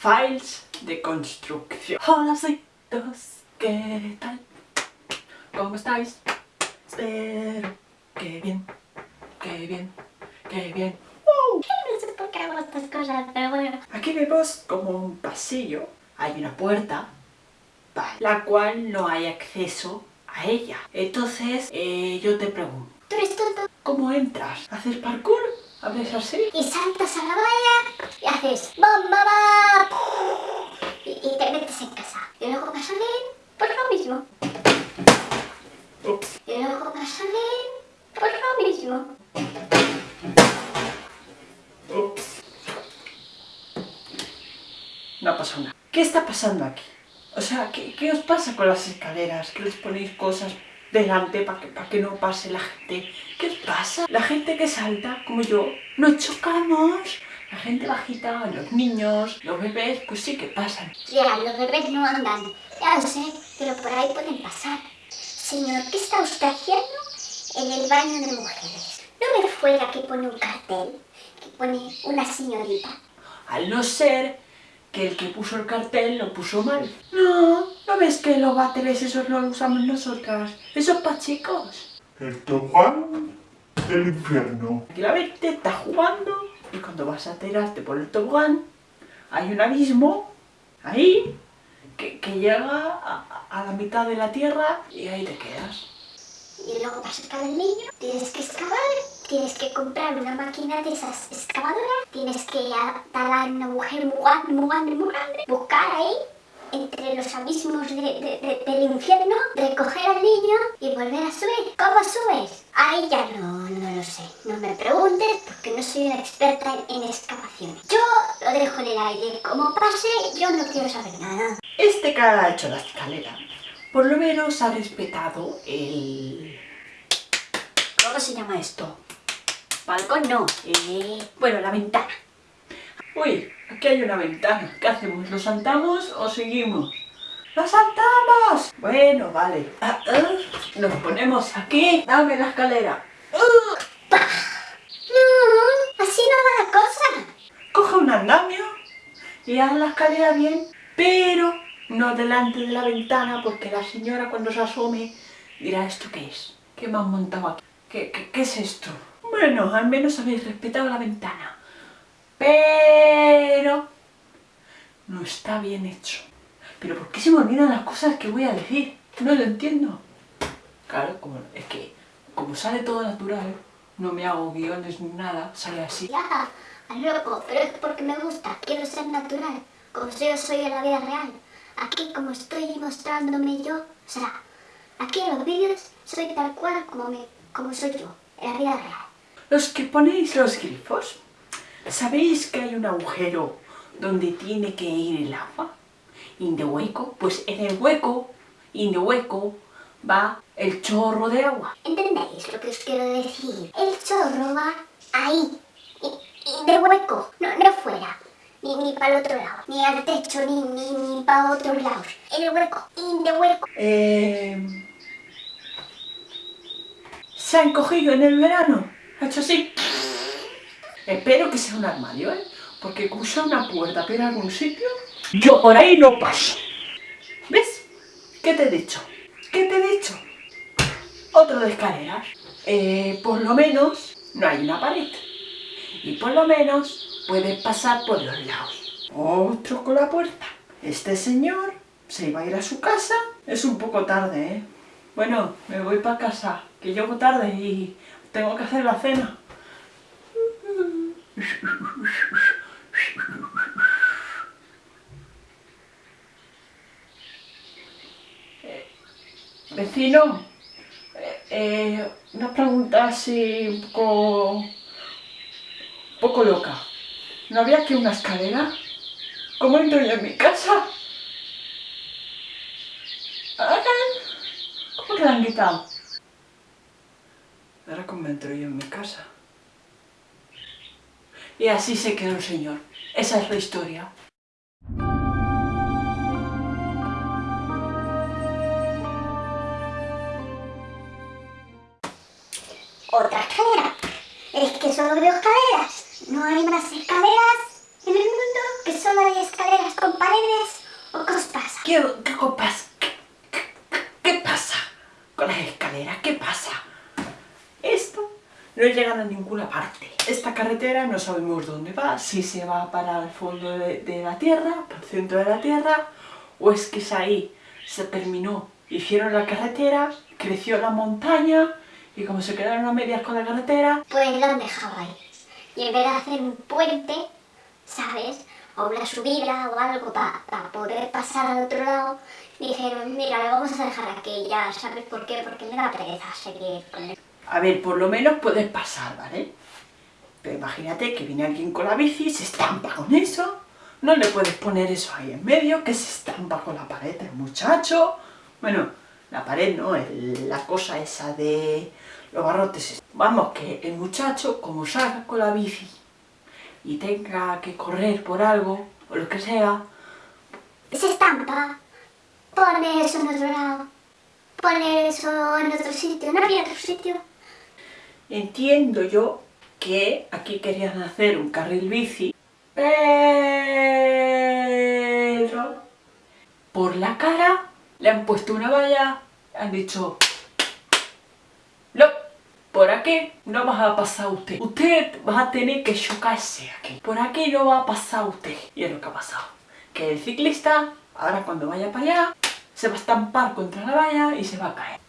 Files de construcción. Hola, dos, ¿qué tal? ¿Cómo estáis? Espero que bien, que bien, que bien. No sé por qué hago estas cosas, pero bueno. Aquí vemos como un pasillo, hay una puerta, la cual no hay acceso a ella. Entonces, eh, yo te pregunto. ¿Tú eres tonto? ¿Cómo entras? ¿Haces parkour? ¿Haces así? Y saltas a la valla y haces ¡Bam, bam, bam! Y, y, te metes en casa. Y luego vas a salir, pues lo mismo. Ups. Y luego vas a salir, pues lo mismo. Ups. No pasado nada. ¿Qué está pasando aquí? O sea, ¿qué, ¿qué, os pasa con las escaleras? ¿Que les ponéis cosas delante para que, para que no pase la gente? ¿Qué os pasa? La gente que salta, como yo, nos chocamos. La gente bajita, los niños, los bebés, pues sí que pasan. Ya, los bebés no andan. Ya lo sé, pero por ahí pueden pasar. Señor, ¿qué está usted haciendo en el baño de mujeres? ¿No ve fuera que pone un cartel? Que pone una señorita. Al no ser que el que puso el cartel lo puso mal. No, ¿no ves que los váteres esos no los usamos nosotras? Eso es para chicos. El tobogán del infierno. Aquí la gente está jugando y cuando vas a tirarte por el tobogán hay un abismo ahí que, que llega a, a, la mitad de la tierra y ahí te quedas. Y luego vas a sacar al niño, tienes que excavar, tienes que comprar una máquina de esas excavadoras, tienes que talar un agujero muy grande, muy grande, muy grande, buscar ahí entre los abismos de, de, de, del infierno, recoger al niño y volver a subir. ¿Cómo subes? Ahí ya no, no lo sé. No me preguntes porque no soy una experta en, en excavaciones. Yo lo dejo en el aire. Como pase, yo no quiero saber nada. Este que ha hecho la escalera, por lo menos ha respetado el... ¿Cómo se llama esto? Balcón no. Eh... Bueno, la ventana. Uy, aquí hay una ventana. ¿Qué hacemos? ¿Lo saltamos o seguimos? ¡Lo saltamos! Bueno, vale. Ah, ah. Nos ponemos aquí. Dame la escalera. Uh. No, así no va la cosa. Coge un andamio y haz la escalera bien, pero no delante de la ventana porque la señora cuando se asome dirá ¿esto qué es? ¿Qué me han montado aquí? ¿Qué, qué, qué es esto? Bueno, al menos habéis respetado la ventana pero no está bien hecho. ¿Pero por qué se me olvidan las cosas que voy a decir? No lo entiendo. Claro, como, es que como sale todo natural, no me hago guiones ni nada, sale así. Ya, loco, pero es porque me gusta, quiero ser natural, como yo soy en la vida real. Aquí, como estoy mostrándome yo, o sea, aquí en los vídeos soy tal cual como, me, como soy yo, en la vida real. Los que ponéis los grifos, ¿Sabéis que hay un agujero donde tiene que ir el agua? ¿In the hueco? Pues en el hueco, in the hueco, va el chorro de agua. ¿Entendéis lo que os quiero decir? El chorro va ahí, in the hueco, no, no fuera. Ni, ni para el otro lado, ni al techo, ni, ni, ni para otro lado. En el hueco, in the hueco. Eh... ¿Se ha encogido en el verano? ¿Ha hecho así? Espero que sea un armario, ¿eh? Porque cruzar una puerta para algún sitio, yo por ahí no paso. ¿Ves? ¿Qué te he dicho? ¿Qué te he dicho? Otro de escaleras. Eh, por lo menos no hay una pared. Y por lo menos puedes pasar por los lados. Otro con la puerta. Este señor se iba a ir a su casa. Es un poco tarde, ¿eh? Bueno, me voy para casa, que llego tarde y tengo que hacer la cena. Vecino, eh, una pregunta así un poco, un poco loca. ¿No había aquí una escalera? ¿Cómo entro yo en mi casa? ¿Cómo que la han quitado? Ahora entro yo en mi casa. Y así se quedó el señor. Esa es la historia. Otra escalera. Es que solo veo escaleras. No hay más escaleras en el mundo que solo hay escaleras con paredes o pasa? ¿Qué, qué copas? ¿Qué, qué- qué pasa con las escaleras? ¿Qué pasa? No llega a ninguna parte. Esta carretera no sabemos dónde va, si se va para el fondo de, de la tierra, para el centro de la tierra, o es que es ahí, se terminó. Hicieron la carretera, creció la montaña, y como se quedaron a medias con la carretera, Pues lo han dejado ahí. Y en vez de hacer un puente, ¿sabes? O una subida o algo para poder pasar al otro lado, dijeron, mira, lo vamos a dejar aquí ya, ¿sabes por qué? Porque me da pereza seguir con el... A ver, por lo menos puedes pasar, ¿vale? Pero imagínate que viene alguien con la bici, se estampa con eso. No le puedes poner eso ahí en medio, que se estampa con la pared el muchacho. Bueno, la pared no, la cosa esa de los barrotes. Vamos, que el muchacho, como salga con la bici y tenga que correr por algo, o lo que sea, Se estampa. Pone eso en otro lado. Pone eso en otro sitio. No había otro sitio. Entiendo yo que aquí querían hacer un carril bici, pero por la cara le han puesto una valla, han dicho, no, por aquí no va a pasar usted, usted va a tener que chocarse aquí, por aquí no va a pasar usted. Y es lo que ha pasado, que el ciclista, ahora cuando vaya para allá, se va a estampar contra la valla y se va a caer.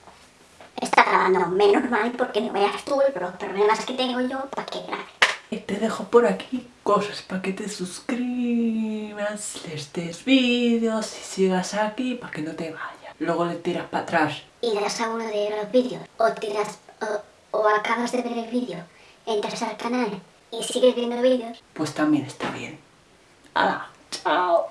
Está grabando menos mal porque no veas tú los problemas que tengo yo para que grabe. Y te dejo por aquí cosas para que te suscribas, les des vídeos y sigas aquí para que no te vayas. Luego le tiras para atrás. y das a uno de los vídeos o tiras o, o acabas de ver el vídeo, entras al canal y sigues viendo vídeos, Pues también está bien. ¡Hala! ¡Chao!